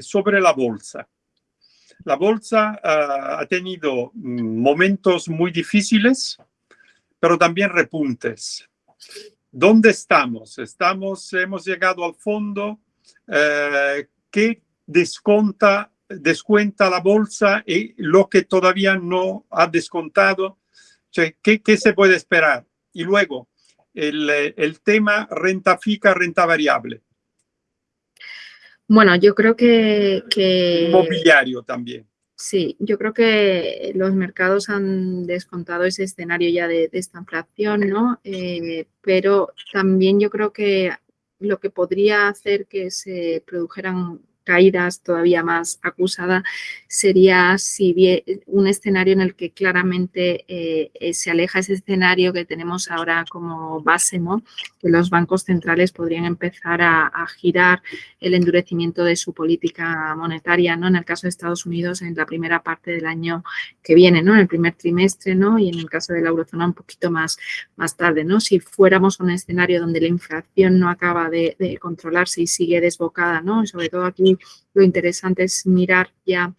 sobre la bolsa. La bolsa uh, ha tenido mm, momentos muy difíciles, pero también repuntes. ¿Dónde estamos? Estamos, hemos llegado al fondo. Eh, ¿Qué desconta, descuenta la bolsa y lo que todavía no ha descontado? ¿Qué, ¿Qué, se puede esperar? Y luego, el, el tema renta fija, renta variable. Bueno, yo creo que, que... Inmobiliario también. Sí, yo creo que los mercados han descontado ese escenario ya de, esta inflación, ¿no? Eh, pero también yo creo que lo que podría hacer que se produjeran caídas todavía más acusada sería si bien un escenario en el que claramente eh, se aleja ese escenario que tenemos ahora como base, ¿no? que los bancos centrales podrían empezar a, girar el endurecimiento de su política monetaria, ¿no? en el caso de Estados Unidos en la primera parte del año que viene, ¿no? en el primer trimestre ¿no? y en el caso de la eurozona un poquito más, más tarde. ¿no? Si fuéramos a un escenario donde la inflación no acaba de, de controlarse y sigue desbocada, ¿no? sobre todo aquí lo interesante es mirar ya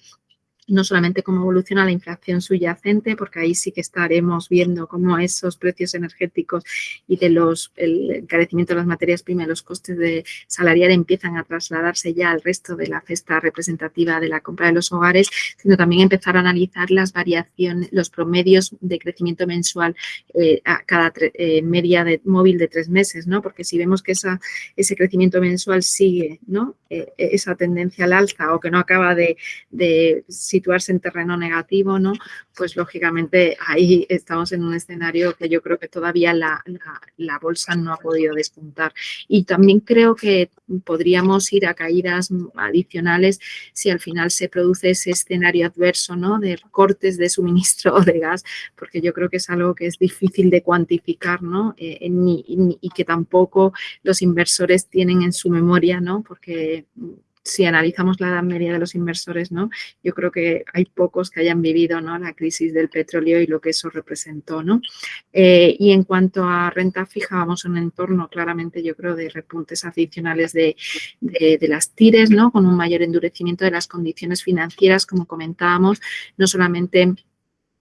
no solamente cómo evoluciona la inflación subyacente, porque ahí sí que estaremos viendo cómo esos precios energéticos y de los el encarecimiento de las materias primas, los costes de salarial empiezan a trasladarse ya al resto de la cesta representativa de la compra de los hogares, sino también empezar a analizar las variaciones, los promedios de crecimiento mensual eh, a cada eh, media de, móvil de tres meses, ¿no? Porque si vemos que esa, ese crecimiento mensual sigue, ¿no? Eh, esa tendencia al alza o que no acaba de situarse en terreno negativo, ¿no? Pues lógicamente ahí estamos en un escenario que yo creo que todavía la, la, bolsa no ha podido despuntar. Y también creo que podríamos ir a caídas adicionales si al final se produce ese escenario adverso, ¿no? De cortes de suministro de gas, porque yo creo que es algo que es difícil de cuantificar, ¿no? Eh, y que tampoco los inversores tienen en su memoria, ¿no? Porque si analizamos la edad media de los inversores, ¿no? yo creo que hay pocos que hayan vivido ¿no? la crisis del petróleo y lo que eso representó. ¿no? Eh, y en cuanto a renta fija, vamos a un entorno claramente, yo creo, de repuntes adicionales de, de, de las tires, ¿no? con un mayor endurecimiento de las condiciones financieras, como comentábamos, no solamente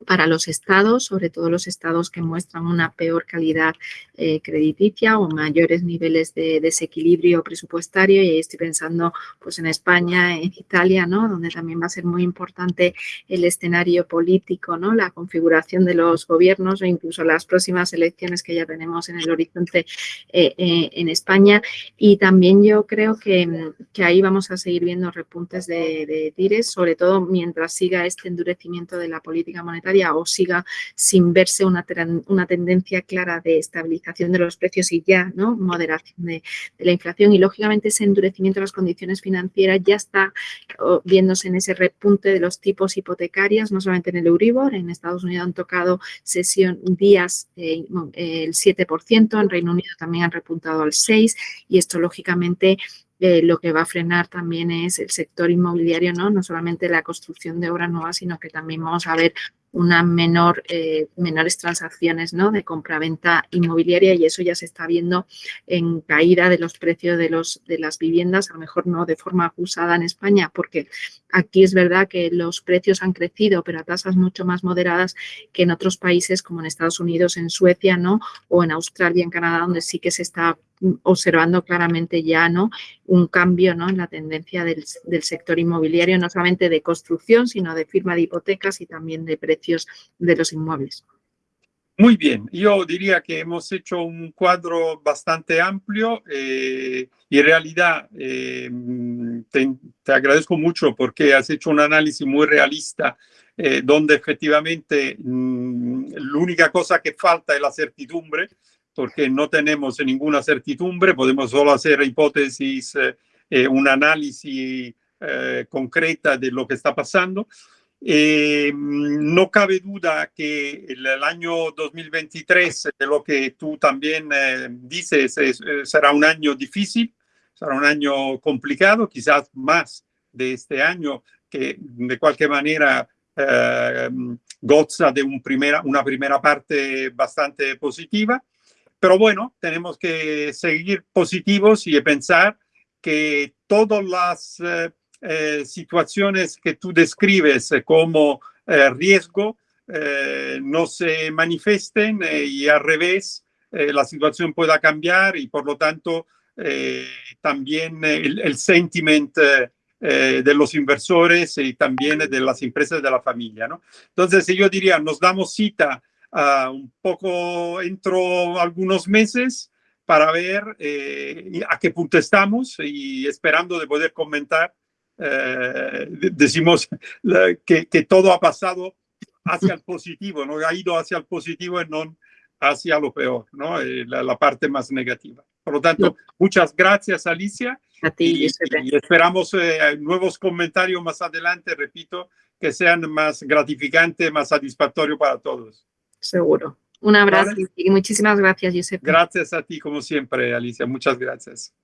para los estados, sobre todo los estados que muestran una peor calidad eh, crediticia o mayores niveles de desequilibrio presupuestario y ahí estoy pensando pues en España, en Italia, ¿no? donde también va a ser muy importante el escenario político, ¿no? la configuración de los gobiernos o incluso las próximas elecciones que ya tenemos en el horizonte eh, eh, en España y también yo creo que, que, ahí vamos a seguir viendo repuntes de, de tires, sobre todo mientras siga este endurecimiento de la política monetaria o siga sin verse una, una tendencia clara de estabilización de los precios y ya, ¿no? Moderación de, la inflación y lógicamente ese endurecimiento de las condiciones financieras ya está viéndose en ese repunte de los tipos hipotecarios, no solamente en el Euribor, en Estados Unidos han tocado sesión días eh, el 7%, en Reino Unido también han repuntado al 6% y esto lógicamente eh, lo que va a frenar también es el sector inmobiliario, ¿no? No solamente la construcción de obras nuevas, sino que también vamos a ver una menor, eh, menores transacciones ¿no? de compra-venta inmobiliaria y eso ya se está viendo en caída de los precios de, las viviendas, a lo mejor no de forma acusada en España, porque aquí es verdad que los precios han crecido, pero a tasas mucho más moderadas que en otros países como en Estados Unidos, en Suecia o en Australia, en Canadá, donde sí que se está observando claramente ya ¿no? un cambio en la tendencia del, del sector inmobiliario, no solamente de construcción, sino de firma de hipotecas y también de precios de los inmuebles. Muy bien, yo diría que hemos hecho un cuadro bastante amplio eh, y en realidad eh, te, agradezco mucho porque has hecho un análisis muy realista eh, donde efectivamente mm, la única cosa que falta es la certidumbre porque no tenemos ninguna certidumbre, podemos solo hacer hipótesis, un análisis concreta de lo que está pasando. Eh, no cabe duda que el, año 2023, de lo que tú también eh, dices, eh, será un año difícil, será un año complicado, quizás más de este año, que de cualquier manera goza de un primera, una primera parte bastante positiva. Pero bueno, tenemos que seguir positivos y pensar que todas las situaciones que tú describes como riesgo no se manifiesten y al revés, la situación pueda cambiar y por lo tanto también el, el sentiment de los inversores y también de las empresas de la familia. ¿no? Entonces yo diría, nos damos cita un poco dentro algunos meses para ver eh, a qué punto estamos y esperando de poder comentar, eh, decimos que, que, todo ha pasado hacia el positivo, ¿no? ha ido hacia el positivo y no hacia lo peor, ¿no? Eh, la, la, parte más negativa. Por lo tanto, muchas gracias, Alicia. A ti, y, y esperamos nuevos comentarios más adelante, repito, que sean más gratificantes, más satisfactorios para todos. Seguro. Un abrazo y muchísimas gracias, Giuseppe. Gracias a ti, como siempre, Alicia. Muchas gracias.